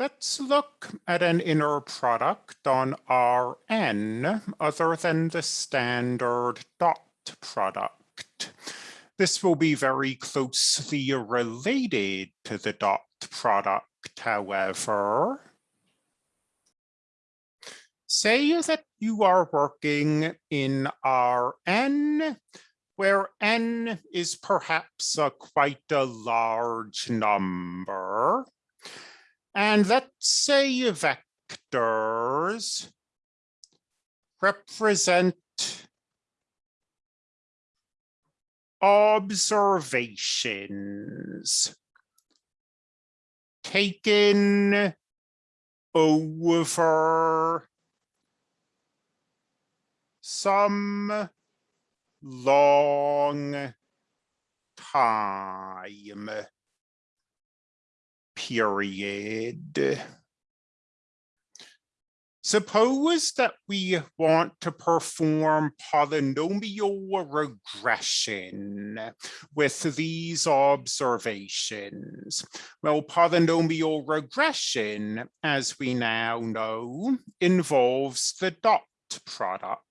Let's look at an inner product on Rn other than the standard dot product. This will be very closely related to the dot product, however. Say that you are working in Rn, where n is perhaps a quite a large number. And let's say vectors represent observations taken over some long time period. Suppose that we want to perform polynomial regression with these observations. Well, polynomial regression, as we now know, involves the dot product.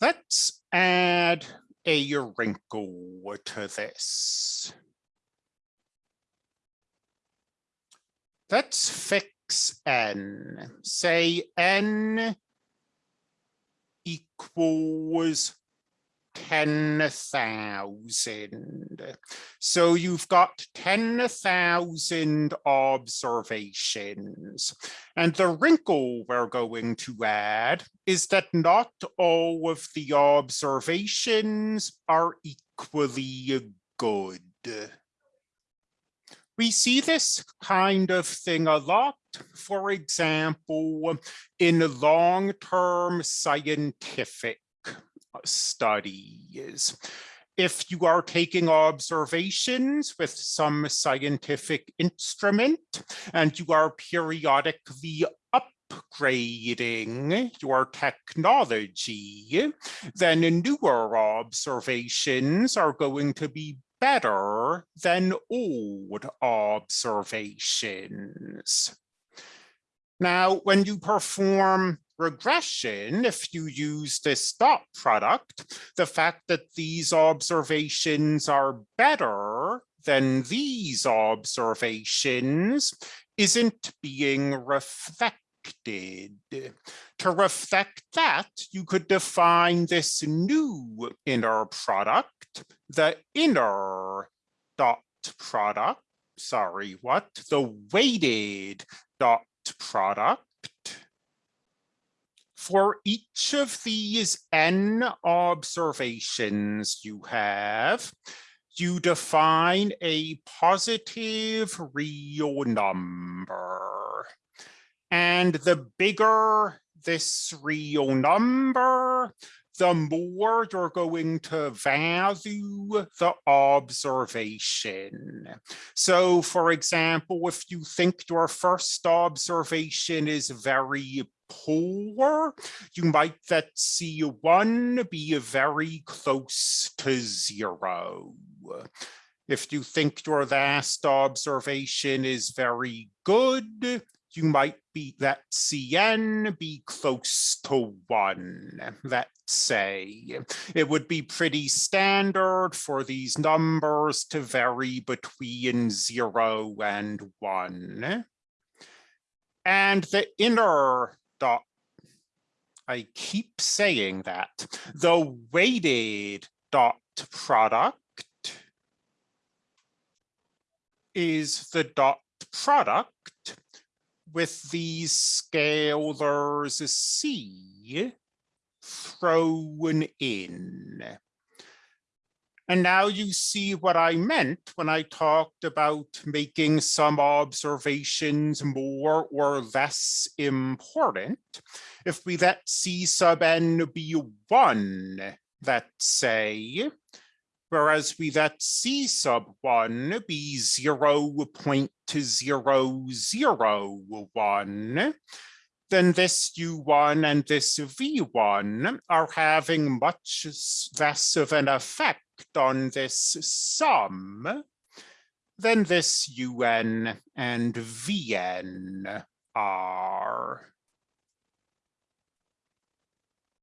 Let's add a wrinkle to this. Let's fix n. Say n equals 10,000. So you've got 10,000 observations. And the wrinkle we're going to add is that not all of the observations are equally good. We see this kind of thing a lot, for example, in long-term scientific uh, studies. If you are taking observations with some scientific instrument and you are periodically upgrading your technology, then newer observations are going to be better than old observations. Now, when you perform regression, if you use this dot product, the fact that these observations are better than these observations isn't being reflected. To reflect that, you could define this new inner product, the inner dot product, sorry, what? The weighted dot product. For each of these n observations you have, you define a positive real number. And the bigger this real number, the more you're going to value the observation. So for example, if you think your first observation is very poor, you might let C1 be very close to zero. If you think your last observation is very good, you might be let Cn be close to one, let's say. It would be pretty standard for these numbers to vary between zero and one. And the inner dot, I keep saying that, the weighted dot product is the dot product with these scalars C thrown in. And now you see what I meant when I talked about making some observations more or less important. If we let C sub n be one, let's say, whereas we let C sub one be 0 0.001, then this U1 and this V1 are having much less of an effect on this sum then this UN and VN are